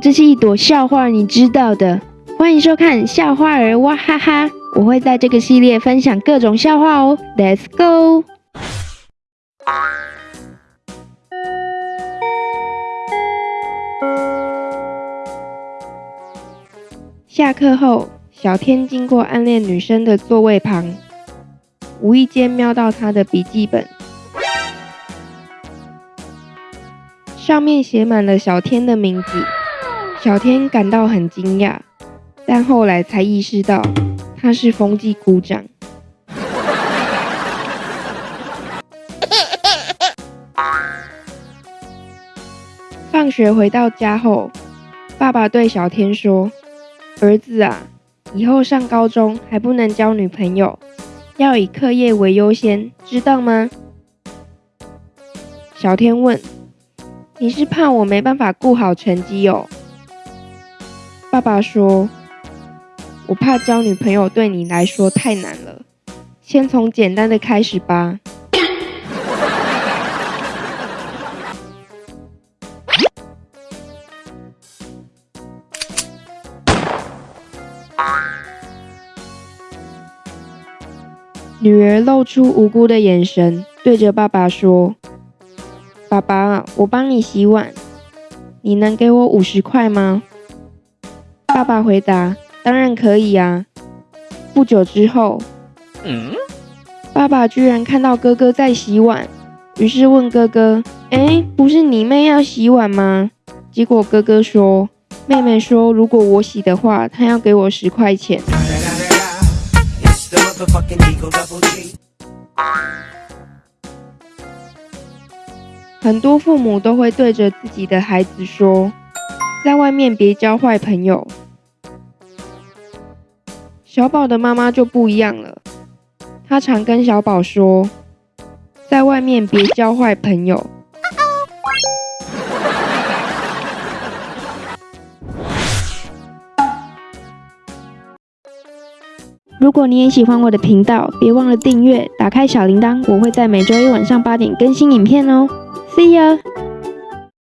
这是一朵笑话，你知道的。欢迎收看笑话儿哇哈哈，我会在这个系列分享各种笑话哦。Let's go。下课后，小天经过暗恋女生的座位旁，无意间瞄到她的笔记本，上面写满了小天的名字。小天感到很惊讶，但后来才意识到他是风纪股长。放学回到家后，爸爸对小天说：“儿子啊，以后上高中还不能交女朋友，要以课业为优先，知道吗？”小天问：“你是怕我没办法顾好成绩哦？”爸爸说：“我怕交女朋友对你来说太难了，先从简单的开始吧。”女儿露出无辜的眼神，对着爸爸说：“爸爸，我帮你洗碗，你能给我五十块吗？”爸爸回答：“当然可以啊。”不久之后，爸爸居然看到哥哥在洗碗，于是问哥哥：“哎，不是你妹要洗碗吗？”结果哥哥说：“妹妹说，如果我洗的话，她要给我十块钱。”很多父母都会对着自己的孩子说：“在外面别交坏朋友。”小宝的妈妈就不一样了，她常跟小宝说，在外面别交坏朋友。如果你也喜欢我的频道，别忘了订阅，打开小铃铛，我会在每周一晚上八点更新影片哦。See ya。